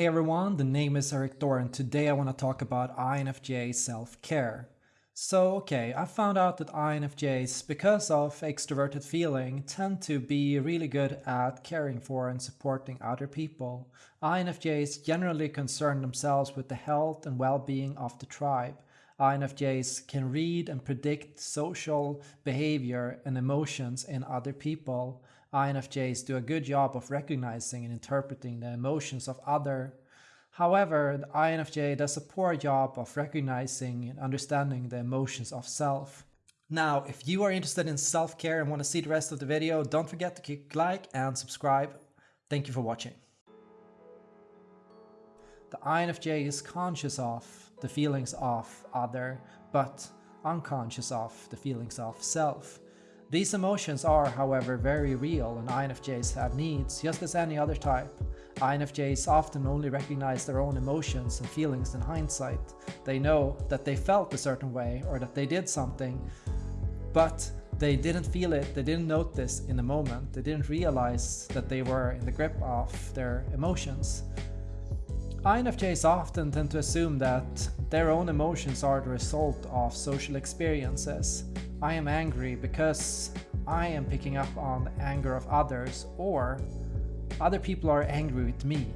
Hey everyone, the name is Erik Thor and today I want to talk about INFJ self-care. So okay, I found out that INFJs, because of extroverted feeling, tend to be really good at caring for and supporting other people. INFJs generally concern themselves with the health and well-being of the tribe. INFJs can read and predict social behavior and emotions in other people. INFJs do a good job of recognizing and interpreting the emotions of other. However, the INFJ does a poor job of recognizing and understanding the emotions of self. Now, if you are interested in self-care and want to see the rest of the video, don't forget to click like and subscribe. Thank you for watching. The INFJ is conscious of the feelings of other, but unconscious of the feelings of self. These emotions are, however, very real and INFJs have needs just as any other type. INFJs often only recognize their own emotions and feelings in hindsight. They know that they felt a certain way or that they did something, but they didn't feel it, they didn't notice in the moment, they didn't realize that they were in the grip of their emotions. INFJs often tend to assume that their own emotions are the result of social experiences. I am angry because I am picking up on the anger of others or other people are angry with me.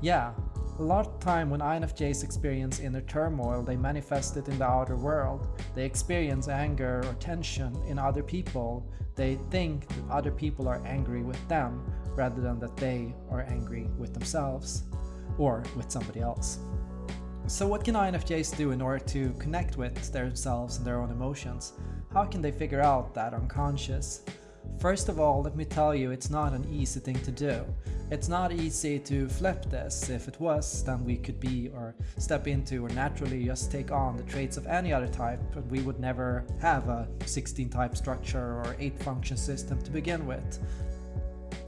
Yeah, a lot of time when INFJs experience inner turmoil, they manifest it in the outer world. They experience anger or tension in other people. They think that other people are angry with them rather than that they are angry with themselves or with somebody else. So what can INFJs do in order to connect with themselves and their own emotions? How can they figure out that unconscious? First of all, let me tell you, it's not an easy thing to do. It's not easy to flip this. If it was, then we could be or step into or naturally just take on the traits of any other type but we would never have a 16 type structure or 8 function system to begin with.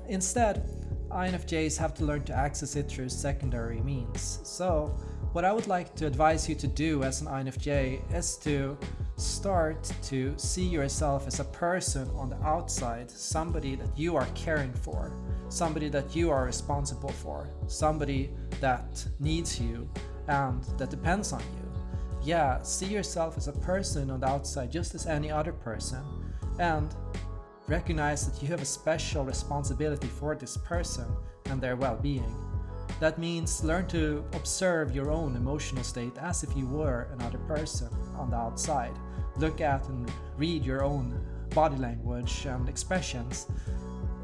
Instead, INFJs have to learn to access it through secondary means. So what I would like to advise you to do as an INFJ is to start to see yourself as a person on the outside, somebody that you are caring for, somebody that you are responsible for, somebody that needs you and that depends on you. Yeah, see yourself as a person on the outside just as any other person and recognize that you have a special responsibility for this person and their well-being. That means learn to observe your own emotional state as if you were another person on the outside. Look at and read your own body language and expressions.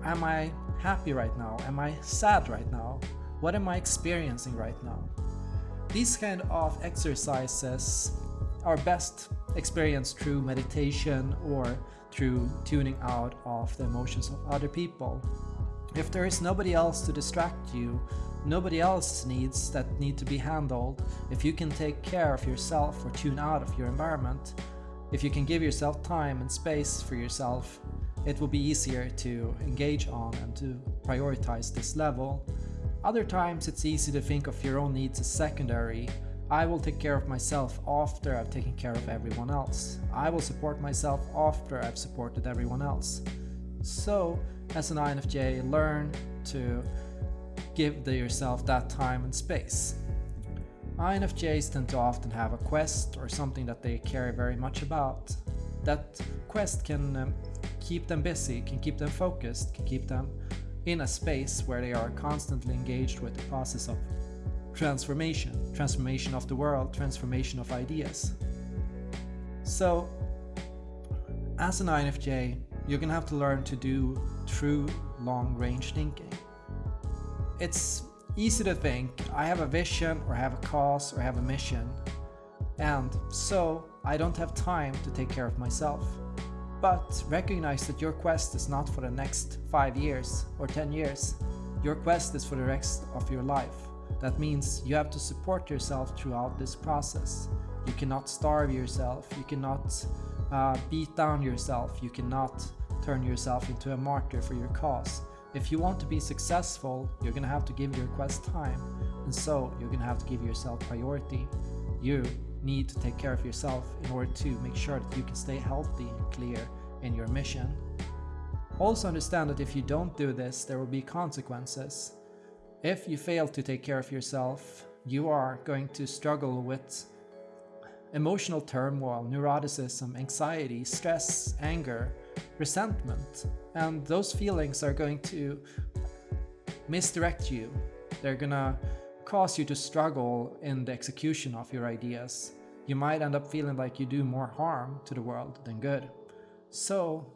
Am I happy right now? Am I sad right now? What am I experiencing right now? These kind of exercises are best experienced through meditation or through tuning out of the emotions of other people. If there is nobody else to distract you, nobody else's needs that need to be handled, if you can take care of yourself or tune out of your environment, if you can give yourself time and space for yourself, it will be easier to engage on and to prioritize this level. Other times it's easy to think of your own needs as secondary. I will take care of myself after I've taken care of everyone else. I will support myself after I've supported everyone else. So as an INFJ, learn to give yourself that time and space. INFJs tend to often have a quest or something that they care very much about. That quest can um, keep them busy, can keep them focused, can keep them in a space where they are constantly engaged with the process of transformation, transformation of the world, transformation of ideas. So, as an INFJ, you're gonna have to learn to do true long-range thinking. It's easy to think, I have a vision or have a cause or have a mission, and so I don't have time to take care of myself. But recognize that your quest is not for the next 5 years or 10 years. Your quest is for the rest of your life. That means you have to support yourself throughout this process. You cannot starve yourself, you cannot uh, beat down yourself, you cannot turn yourself into a martyr for your cause. If you want to be successful, you're gonna have to give your quest time, and so you're gonna have to give yourself priority. You need to take care of yourself in order to make sure that you can stay healthy and clear in your mission. Also understand that if you don't do this, there will be consequences. If you fail to take care of yourself, you are going to struggle with emotional turmoil, neuroticism, anxiety, stress, anger, resentment. And those feelings are going to misdirect you. They're gonna cause you to struggle in the execution of your ideas. You might end up feeling like you do more harm to the world than good. So,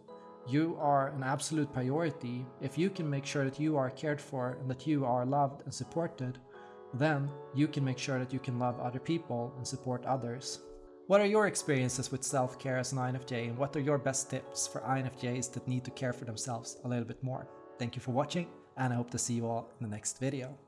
you are an absolute priority. If you can make sure that you are cared for and that you are loved and supported, then you can make sure that you can love other people and support others. What are your experiences with self-care as an INFJ and what are your best tips for INFJs that need to care for themselves a little bit more? Thank you for watching and I hope to see you all in the next video.